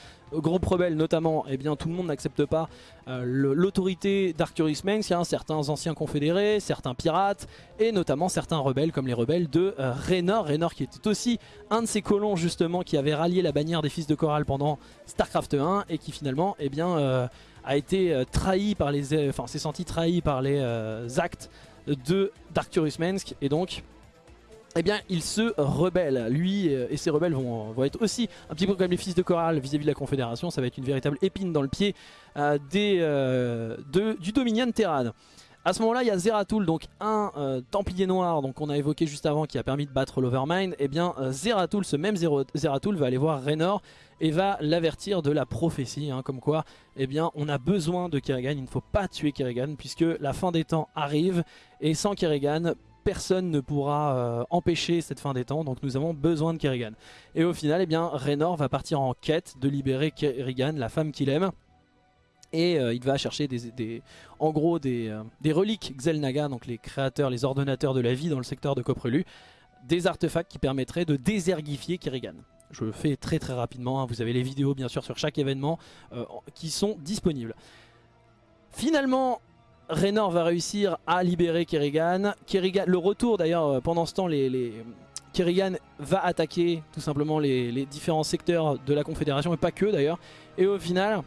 groupes rebelles notamment, eh bien tout le monde n'accepte pas euh, l'autorité d'Arcturus Mengs, certains anciens confédérés, certains pirates, et notamment certains rebelles comme les rebelles de euh, Raynor, Raynor qui était aussi un de ces colons justement qui avait rallié la bannière des fils de Coral pendant Starcraft 1, et qui finalement eh bien, euh, a été trahi par les, enfin s'est senti trahi par les actes de d'Arcturus Mengs, et donc eh bien il se rebelle. Lui euh, et ses rebelles vont, vont, être aussi un petit peu comme les fils de Coral vis-à-vis de la Confédération. Ça va être une véritable épine dans le pied euh, des, euh, du Dominion Terran. A ce moment-là, il y a Zeratul, donc un Templier Noir donc qu'on a évoqué juste avant qui a permis de battre l'Overmind. Et eh bien Zeratul, ce même Zeratul va aller voir Raynor et va l'avertir de la prophétie, hein, comme quoi eh bien, on a besoin de Kerrigan, il ne faut pas tuer Kerrigan puisque la fin des temps arrive et sans Kerrigan, personne ne pourra euh, empêcher cette fin des temps, donc nous avons besoin de Kerrigan. Et au final, eh bien, Raynor va partir en quête de libérer Kerrigan, la femme qu'il aime. Et euh, il va chercher des, en gros des, euh, des, reliques Xelnaga, donc les créateurs, les ordonnateurs de la vie dans le secteur de Coprelu, des artefacts qui permettraient de désergifier Kerrigan. Je le fais très très rapidement, hein. vous avez les vidéos bien sûr sur chaque événement qui sont disponibles. Finalement, Raynor va réussir à libérer Kerrigan. Kerrigan le retour d'ailleurs, euh, pendant ce temps, Kerrigan va attaquer tout simplement les, différents secteurs de la Confédération, et pas que d'ailleurs. Et au final,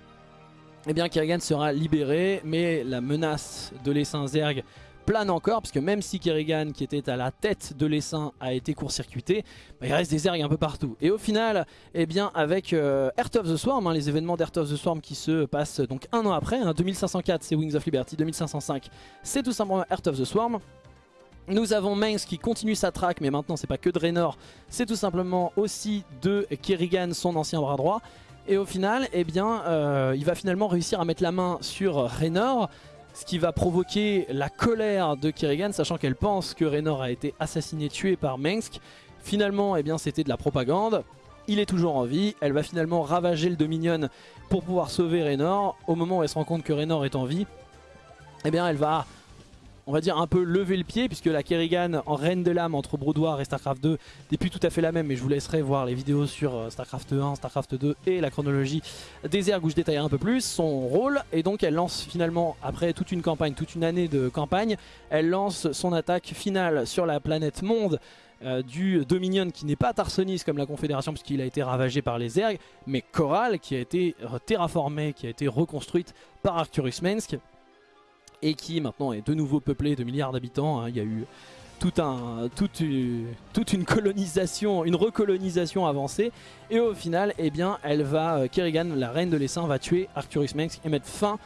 eh bien, Kerrigan sera libéré, mais la menace de l'essaim Zerg plane encore, parce que même si Kerrigan, qui était à la tête de l'essaim, a été court-circuité, bah, il reste des ergs un peu partout. Et au final, eh bien, avec euh, Earth of the Swarm, hein, les événements d'Earth of the Swarm qui se passent donc un an après, 2504 hein, c'est Wings of Liberty, 2505 c'est tout simplement Earth of the Swarm. Nous avons Mainz qui continue sa traque, mais maintenant c'est pas que de Raynor, c'est tout simplement aussi de Kerrigan, son ancien bras droit. Et au final, eh bien, euh, il va finalement réussir à mettre la main sur Raynor, ce qui va provoquer la colère de Kerrigan, sachant qu'elle pense que Raynor a été assassiné, tué par Mengsk. Finalement, eh bien, c'était de la propagande. Il est toujours en vie, elle va finalement ravager le Dominion pour pouvoir sauver Raynor. Au moment où elle se rend compte que Raynor est en vie, eh bien elle va on va dire un peu lever le pied puisque la Kerrigan en Reine de l'âme entre Broudoir et Starcraft 2 n'est plus tout à fait la même mais je vous laisserai voir les vidéos sur euh, Starcraft 1, Starcraft 2 et la chronologie des ergs où je détaillerai un peu plus son rôle. Et donc elle lance finalement après toute une campagne, toute une année de campagne, elle lance son attaque finale sur la planète monde euh, du Dominion qui n'est pas Tarsonis comme la Confédération puisqu'il a été ravagé par les ergs mais Coral qui a été terraformée, qui a été reconstruite par Arcturus Mensk et qui maintenant est de nouveau peuplé de milliards d'habitants. Hein. Il y a eu toute, une colonisation, une recolonisation avancée. Et au final, eh bien, elle euh, Kerrigan, la reine de l'essaim, va tuer Arcturus Mensk et mettre fin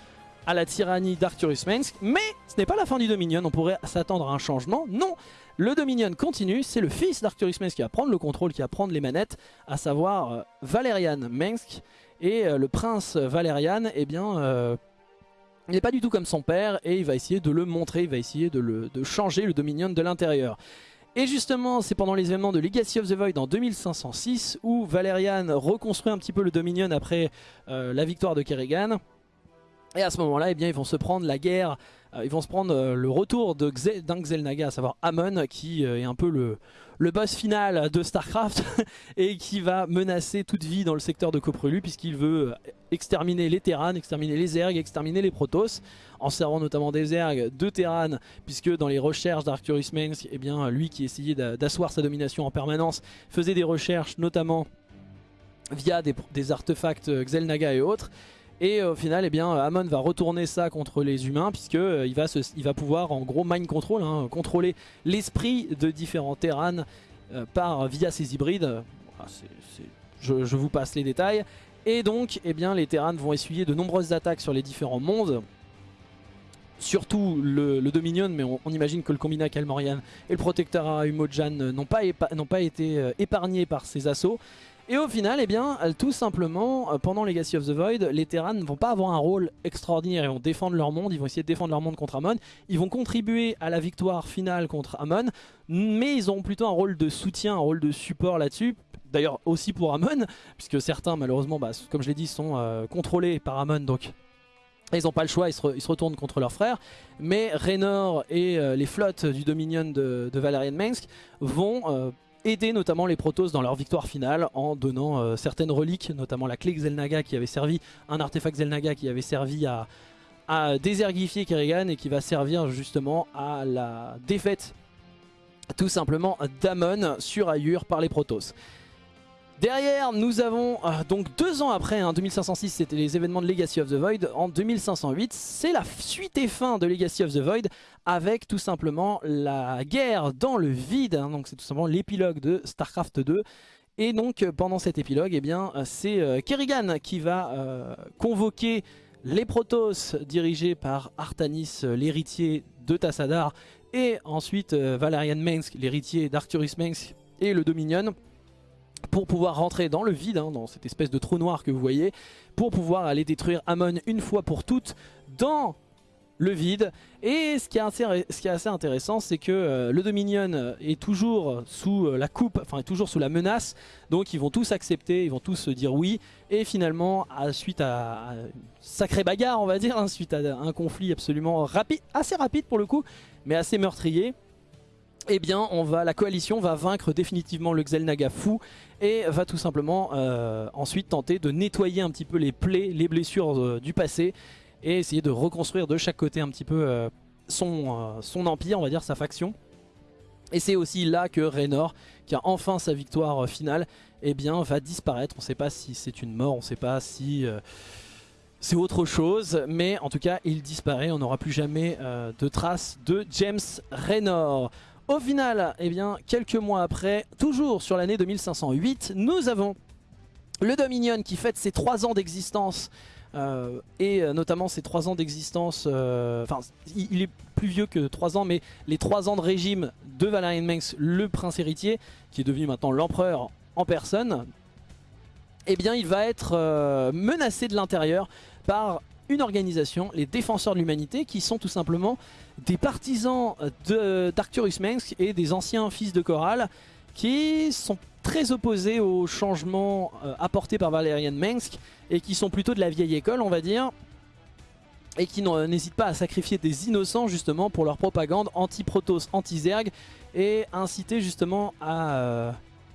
à la tyrannie d'Arcturus Mensk. Mais ce n'est pas la fin du Dominion, on pourrait s'attendre à un changement. Non, le Dominion continue, c'est le fils d'Arcturus Mensk qui va prendre le contrôle, qui va prendre les manettes, à savoir euh, Valerian Mensk. Et euh, le prince Valerian, eh bien, il n'est pas du tout comme son père et il va essayer de le montrer, il va essayer de, changer le Dominion de l'intérieur. Et justement, c'est pendant les événements de Legacy of the Void en 2506 où Valerian reconstruit un petit peu le Dominion après euh, la victoire de Kerrigan. Et à ce moment-là, eh bien, ils vont se prendre la guerre, ils vont se prendre euh, le retour d'un Xel'Naga, à savoir Amon, qui est un peu le, boss final de Starcraft [laughs] et qui va menacer toute vie dans le secteur de Coprelu puisqu'il veut exterminer les Terranes, exterminer les Zergs, exterminer les Protoss en servant notamment des Zergs de Terran puisque dans les recherches d'Arcturus Mengs, eh bien, lui qui essayait d'asseoir sa domination en permanence faisait des recherches notamment via des, artefacts Xel'Naga et autres et au final, eh bien, Amon va retourner ça contre les humains puisque euh, il, va va pouvoir en gros mind control, hein, contrôler l'esprit de différents Terran euh, par via ses hybrides. Ah, je, vous passe les détails. Et donc, eh bien, les Terran vont essuyer de nombreuses attaques sur les différents mondes. Surtout le, Dominion, mais on, imagine que le Combina Kalmorian et le Protecteur Umojan n'ont pas, pas, été euh, épargnés par ces assauts. Et au final, eh bien, tout simplement, euh, pendant Legacy of the Void, les Terrans ne vont pas avoir un rôle extraordinaire. Ils vont défendre leur monde, ils vont essayer de défendre leur monde contre Amon. Ils vont contribuer à la victoire finale contre Amon, mais ils ont plutôt un rôle de soutien, un rôle de support là-dessus. D'ailleurs aussi pour Amon, puisque certains malheureusement, bah, comme je l'ai dit, sont euh, contrôlés par Amon, donc ils n'ont pas le choix, ils se, retournent contre leurs frères. Mais Raynor et euh, les flottes du Dominion de, Valerian Mensk vont aider notamment les Protoss dans leur victoire finale en donnant euh, certaines reliques, notamment la clé Xel'Naga qui avait servi, un artefact Xel'Naga qui avait servi à, à désergifier Kerrigan et qui va servir justement à la défaite tout simplement d'Amon sur Ayur par les Protoss. Derrière, nous avons, euh, donc deux ans après, hein, 2506 c'était les événements de Legacy of the Void, en 2508 c'est la suite et fin de Legacy of the Void avec tout simplement la guerre dans le vide, hein, donc c'est tout simplement l'épilogue de Starcraft 2. Et donc pendant cet épilogue, eh bien c'est euh, Kerrigan qui va euh, convoquer les Protoss dirigés par Artanis, l'héritier de Tassadar, et ensuite Valerian Mensk, l'héritier d'Arcturus Mensk et le Dominion pour pouvoir rentrer dans le vide, hein, dans cette espèce de trou noir que vous voyez, pour pouvoir aller détruire Amon une fois pour toutes dans le vide. Et ce qui est assez, est intéressant, c'est que euh, le Dominion est toujours sous euh, la coupe, enfin toujours sous la menace, donc ils vont tous accepter, ils vont tous dire oui, et finalement, à, suite à, une sacrée bagarre, on va dire, hein, suite à un conflit absolument rapide, assez rapide pour le coup, mais assez meurtrier, eh bien on va, la coalition va vaincre définitivement le Xel'Naga fou et va tout simplement euh, ensuite tenter de nettoyer un petit peu les plaies, les blessures euh, du passé et essayer de reconstruire de chaque côté un petit peu euh, son, empire, on va dire sa faction. Et c'est aussi là que Raynor, qui a enfin sa victoire finale, eh bien, va disparaître. On ne sait pas si c'est une mort, on ne sait pas si c'est autre chose, mais en tout cas il disparaît, on n'aura plus jamais de traces de James Raynor. Au final, eh bien, quelques mois après, toujours sur l'année 2508, nous avons le Dominion qui fête ses 3 ans d'existence euh, et euh, notamment ses 3 ans d'existence, euh, enfin il, est plus vieux que 3 ans mais les 3 ans de régime de Valerian Mengs, le prince héritier qui est devenu maintenant l'empereur en personne, eh bien il va être menacé de l'intérieur par une organisation, les Défenseurs de l'Humanité, qui sont tout simplement des partisans d'Arcturus Mensk et des anciens fils de Coral, qui sont très opposés aux changements euh, apportés par Valerian Mensk et qui sont plutôt de la vieille école, on va dire, et qui n'hésitent pas à sacrifier des innocents justement pour leur propagande anti-Protoss, anti-Zerg et inciter justement à euh,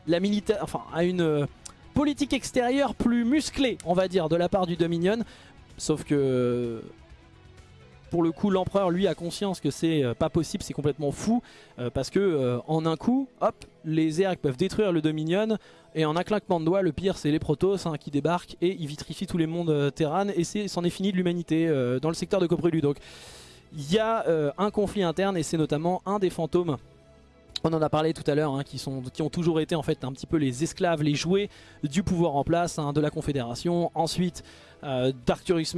la militaire, enfin à une euh, politique extérieure plus musclée, on va dire, de la part du Dominion. Sauf que pour le coup l'empereur lui a conscience que c'est euh, pas possible, c'est complètement fou euh, parce que euh, en un coup, hop, les Zerg peuvent détruire le Dominion et en un claquement de doigts, le pire c'est les Protoss hein, qui débarquent et ils vitrifient tous les mondes Terran et c'en est, fini de l'humanité dans le secteur de Coprulu. Donc il y a un conflit interne et c'est notamment un des fantômes on en a parlé tout à l'heure, hein, qui, ont toujours été en fait un petit peu les esclaves, les jouets du pouvoir en place hein, de la Confédération. Ensuite, euh, d'Arcturus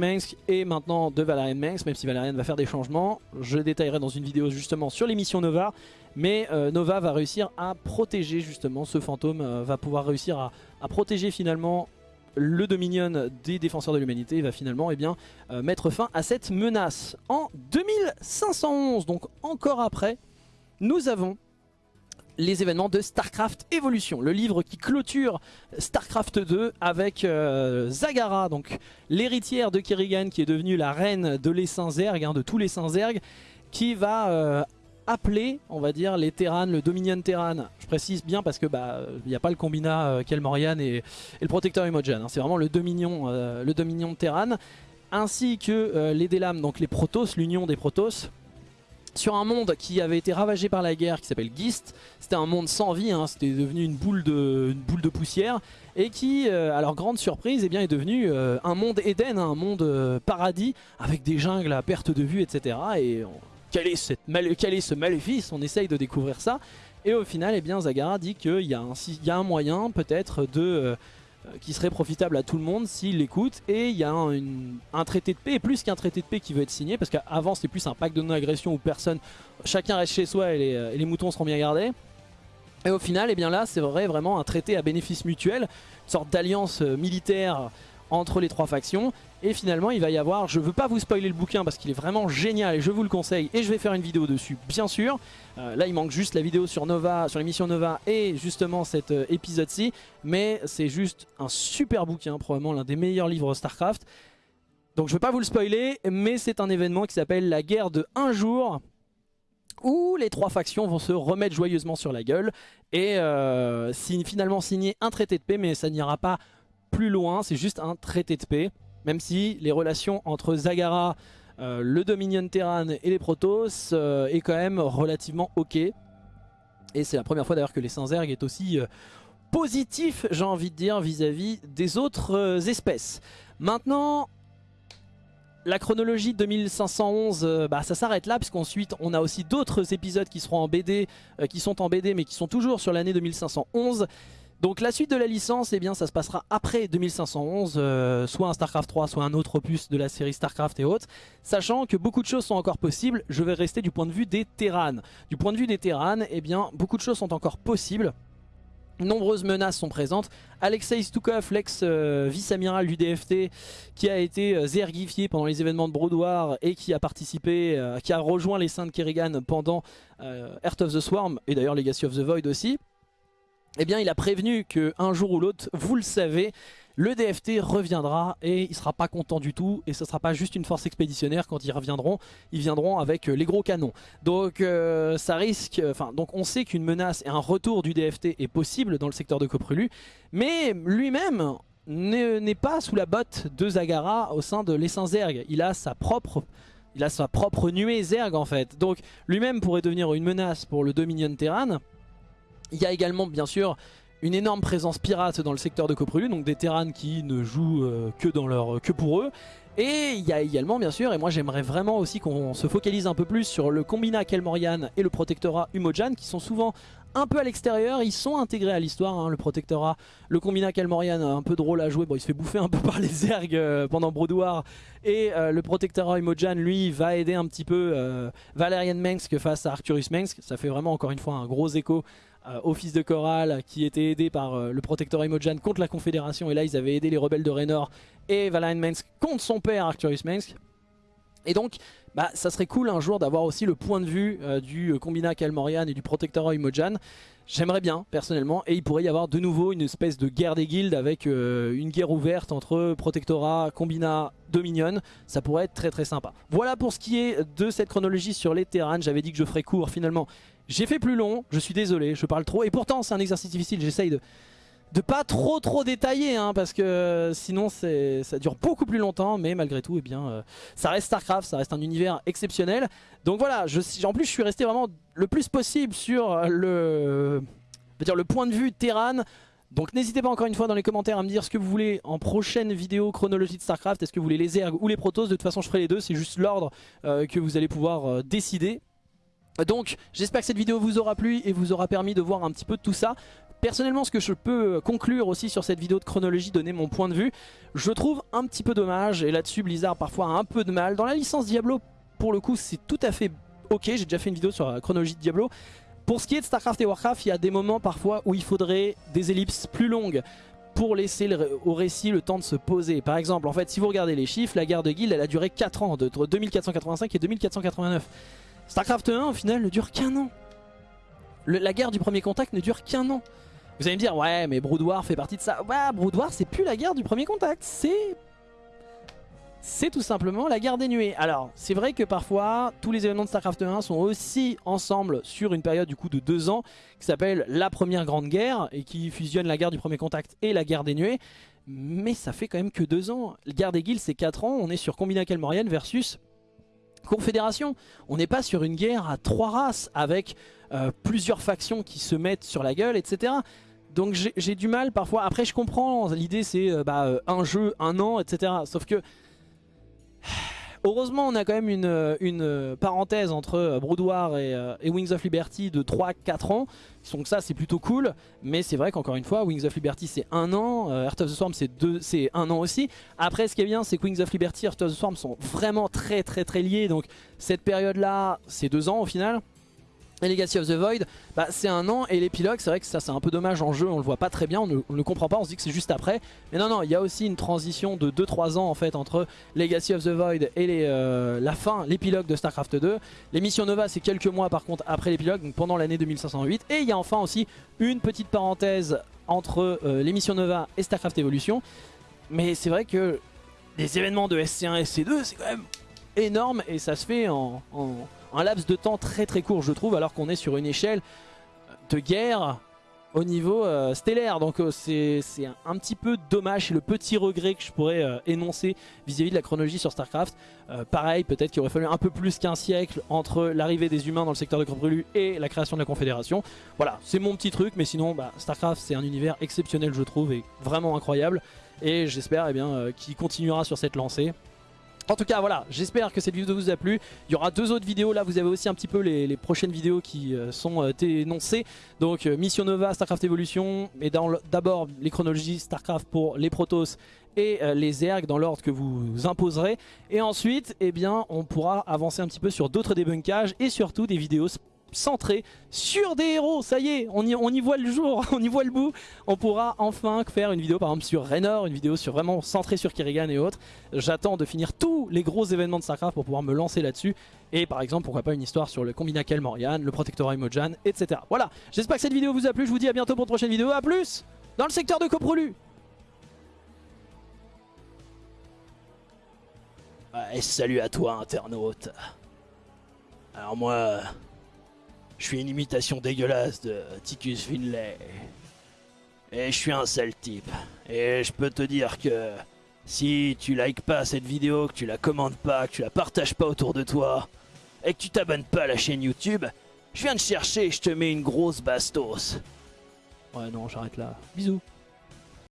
et maintenant de Valerian Mensk, même si Valerian va faire des changements. Je détaillerai dans une vidéo justement sur l'émission Nova. Mais euh, Nova va réussir à protéger justement ce fantôme, euh, va pouvoir réussir à, protéger finalement le Dominion des défenseurs de l'humanité va finalement eh bien, mettre fin à cette menace. En 2511, donc encore après, nous avons les événements de StarCraft Evolution, le livre qui clôture StarCraft 2 avec euh, Zagara, donc l'héritière de Kerrigan qui est devenue la reine de l'essaim Zerg, hein, de tous les saints Zerg, qui va euh, appeler, on va dire, les Terran, le Dominion Terran. Je précise bien parce que bah il n'y a pas le combinat euh, Kelmorian et, le protecteur Imogen, hein. c'est vraiment le Dominion, le Terran, ainsi que les Delam, donc les Protoss, l'union des Protoss sur un monde qui avait été ravagé par la guerre qui s'appelle Gist. C'était un monde sans vie, hein. c'était devenu une boule, de, poussière et qui, euh, à leur grande surprise, eh bien, est devenu euh, un monde Éden, hein, un monde euh, paradis avec des jungles à perte de vue, etc. Et quel, est cette quel est ce maléfice? On essaye de découvrir ça. Et au final, eh bien, Zagara dit qu'il y, y, a un moyen peut-être de qui serait profitable à tout le monde s'il l'écoute. Et il y a un, traité de paix plus qu'un traité de paix qui veut être signé parce qu'avant c'était plus un pacte de non-agression où personne, chacun reste chez soi et les, euh, moutons seront bien gardés. Et au final et eh bien là c'est vrai vraiment un traité à bénéfice mutuel une sorte d'alliance euh, militaire entre les trois factions et finalement il va y avoir, je veux pas vous spoiler le bouquin parce qu'il est vraiment génial et je vous le conseille et je vais faire une vidéo dessus bien sûr. Euh, là il manque juste la vidéo sur Nova, sur l'émission Nova et justement cet euh, épisode-ci. Mais c'est juste un super bouquin, probablement l'un des meilleurs livres Starcraft. Donc je veux pas vous le spoiler mais c'est un événement qui s'appelle la guerre de un jour où les trois factions vont se remettre joyeusement sur la gueule et euh, finalement signer un traité de paix mais ça n'ira pas plus loin, c'est juste un traité de paix. Même si les relations entre Zagara, euh, le Dominion Terran et les Protoss euh, est quand même relativement ok. Et c'est la première fois d'ailleurs que les Saint-Zerg est aussi euh, positif, j'ai envie de dire, vis-à-vis des autres espèces. Maintenant, la chronologie 2511, bah, ça s'arrête là, puisqu'ensuite on a aussi d'autres épisodes qui seront en BD, qui sont en BD, mais qui sont toujours sur l'année 2511. Donc la suite de la licence, eh ça se passera après 2511, euh, soit un StarCraft 3, soit un autre opus de la série StarCraft et autres. Sachant que beaucoup de choses sont encore possibles, je vais rester du point de vue des Terrans. Du point de vue des Terrans, eh bien, beaucoup de choses sont encore possibles. Nombreuses menaces sont présentes. Alexei Stukov, l'ex-vice-amiral du DFT, qui a été euh, zergifié pendant les événements de Brodoir et qui a participé, euh, qui a rejoint les Saints de Kerrigan pendant Earth of the Swarm et d'ailleurs Legacy of the Void aussi eh bien il a prévenu qu'un jour ou l'autre, vous le savez, le DFT reviendra et il sera pas content du tout et ce sera pas juste une force expéditionnaire quand ils reviendront, ils viendront avec euh, les gros canons. Donc euh, ça risque, enfin donc on sait qu'une menace et un retour du DFT est possible dans le secteur de Coprulu, mais lui-même n'est pas sous la botte de Zagara au sein de l'essence Zerg. Il a sa propre il a sa propre nuée Zerg en fait. Donc lui-même pourrait devenir une menace pour le Dominion Terran. Il y a également bien sûr une énorme présence pirate dans le secteur de Coprulu, donc des Terrans qui ne jouent euh, que, dans leur, que pour eux. Et il y a également bien sûr, et moi j'aimerais vraiment aussi qu'on se focalise un peu plus sur le combinat Kelmorian et le protectorat Umojan qui sont souvent un peu à l'extérieur, ils sont intégrés à l'histoire, hein, le protectorat, le combinat Kelmorian un peu drôle à jouer, bon il se fait bouffer un peu [laughs] par les Zerg euh, pendant Brodoir. Et euh, le protectorat Umojan lui va aider un petit peu Valerian Mensk face à Arcturus Mensk, ça fait vraiment encore une fois un gros écho euh, fils de Coral qui était aidé par euh, le protecteur Imojan contre la Confédération. Et là, ils avaient aidé les rebelles de Raynor et Valain Mensk contre son père Arcturus Mensk. Et donc, bah, ça serait cool un jour d'avoir aussi le point de vue euh, du Combina Kalmorian et du protecteur Imojan. J'aimerais bien, personnellement, et il pourrait y avoir de nouveau une espèce de guerre des guildes avec une guerre ouverte entre Protectora, Combina, Dominion. Ça pourrait être très très sympa. Voilà pour ce qui est de cette chronologie sur les terrains. J'avais dit que je ferais court, finalement. J'ai fait plus long, je suis désolé, je parle trop. Et pourtant, c'est un exercice difficile, j'essaye de de pas trop trop détailler hein, parce que sinon ça dure beaucoup plus longtemps mais malgré tout eh bien euh, ça reste Starcraft, ça reste un univers exceptionnel. Donc voilà, en plus je suis resté vraiment le plus possible sur le, dire, le point de vue Terran. Donc n'hésitez pas encore une fois dans les commentaires à me dire ce que vous voulez en prochaine vidéo chronologie de Starcraft, est-ce que vous voulez les ergs ou les protos, de toute façon je ferai les deux, c'est juste l'ordre euh, que vous allez pouvoir euh, décider donc j'espère que cette vidéo vous aura plu et vous aura permis de voir un petit peu de tout ça. Personnellement ce que je peux conclure aussi sur cette vidéo de chronologie, donner mon point de vue, je trouve un petit peu dommage et là-dessus Blizzard parfois a un peu de mal. Dans la licence Diablo pour le coup c'est tout à fait ok, j'ai déjà fait une vidéo sur la chronologie de Diablo. Pour ce qui est de Starcraft et Warcraft, il y a des moments parfois où il faudrait des ellipses plus longues pour laisser au récit le temps de se poser. Par exemple, en fait, si vous regardez les chiffres, la guerre de guilde, elle a duré 4 ans, entre 2485 et 2489. Starcraft 1 au final ne dure qu'un an. la guerre du premier contact ne dure qu'un an. Vous allez me dire, ouais mais Brood War fait partie de ça. Ouais, Brood War c'est plus la guerre du premier contact, c'est... C'est tout simplement la guerre des nuées. Alors, c'est vrai que parfois, tous les événements de StarCraft 1 sont aussi ensemble sur une période du coup de deux ans, qui s'appelle la première grande guerre, et qui fusionne la guerre du premier contact et la guerre des nuées. Mais ça fait quand même que deux ans. La guerre des guilds c'est 4 ans, on est sur Combina Calmorian versus confédération. On n'est pas sur une guerre à trois races avec euh, plusieurs factions qui se mettent sur la gueule, etc. Donc j'ai du mal parfois. Après je comprends, l'idée c'est euh, bah, euh, un jeu, un an, etc. Sauf que Heureusement, on a quand même une, parenthèse entre euh, Brood War euh, et, Wings of Liberty de 3-4 ans. Donc ça, c'est plutôt cool. Mais c'est vrai qu'encore une fois, Wings of Liberty, c'est un an. Euh, Heart of the Swarm, c'est un an aussi. Après, ce qui est bien, c'est que Wings of Liberty et Heart of the Swarm sont vraiment très très très liés. Donc cette période-là, c'est deux ans au final. Et Legacy of the Void, bah, c'est un an et l'épilogue, c'est vrai que ça c'est un peu dommage en jeu, on le voit pas très bien, on ne, le comprend pas, on se dit que c'est juste après. Mais non, non, il y a aussi une transition de 2-3 ans en fait entre Legacy of the Void et euh, la fin, l'épilogue de StarCraft 2. L'émission Nova c'est quelques mois par contre après l'épilogue, donc pendant l'année 2508. Et il y a enfin aussi une petite parenthèse entre euh, l'émission Nova et StarCraft Evolution. Mais c'est vrai que les événements de SC1 et SC2 c'est quand même énorme et ça se fait en un laps de temps très très court je trouve alors qu'on est sur une échelle de guerre au niveau euh, stellaire. Donc euh, c'est un, petit peu dommage. C'est le petit regret que je pourrais euh, énoncer vis-à-vis de la chronologie sur Starcraft. Pareil peut-être qu'il aurait fallu un peu plus qu'un siècle entre l'arrivée des humains dans le secteur de Corbrelu et la création de la Confédération. Voilà c'est mon petit truc mais sinon bah, Starcraft c'est un univers exceptionnel je trouve et vraiment incroyable. Et j'espère eh bien qu'il continuera sur cette lancée en tout cas voilà, j'espère que cette vidéo vous a plu. Il y aura deux autres vidéos, là vous avez aussi un petit peu les, prochaines vidéos qui euh, sont euh, énoncées. Donc euh, Mission Nova, Starcraft Evolution, mais d'abord les chronologies Starcraft pour les Protoss et les ergs dans l'ordre que vous imposerez. Et ensuite, eh bien, on pourra avancer un petit peu sur d'autres débunkages et surtout des vidéos centré sur des héros. Ça y est, on y, voit le jour, [laughs] on y voit le bout. On pourra enfin faire une vidéo par exemple sur Raynor, une vidéo sur vraiment centrée sur Kerrigan et autres. J'attends de finir tous les gros événements de StarCraft pour pouvoir me lancer là-dessus. Et par exemple, pourquoi pas une histoire sur le Combina Morian, le Protectorat Imojan, etc. Voilà, j'espère que cette vidéo vous a plu. Je vous dis à bientôt pour une prochaine vidéo. A plus dans le secteur de Coprolu. Et salut à toi internaute. Alors moi... Je suis une imitation dégueulasse de Ticus Finlay. Et je suis un sale type. Et je peux te dire que si tu likes pas cette vidéo, que tu la commandes pas, que tu la partages pas autour de toi, et que tu t'abonnes pas à la chaîne YouTube, je viens te chercher et je te mais une grosse bastos. Ouais non, j'arrête là. Bisous.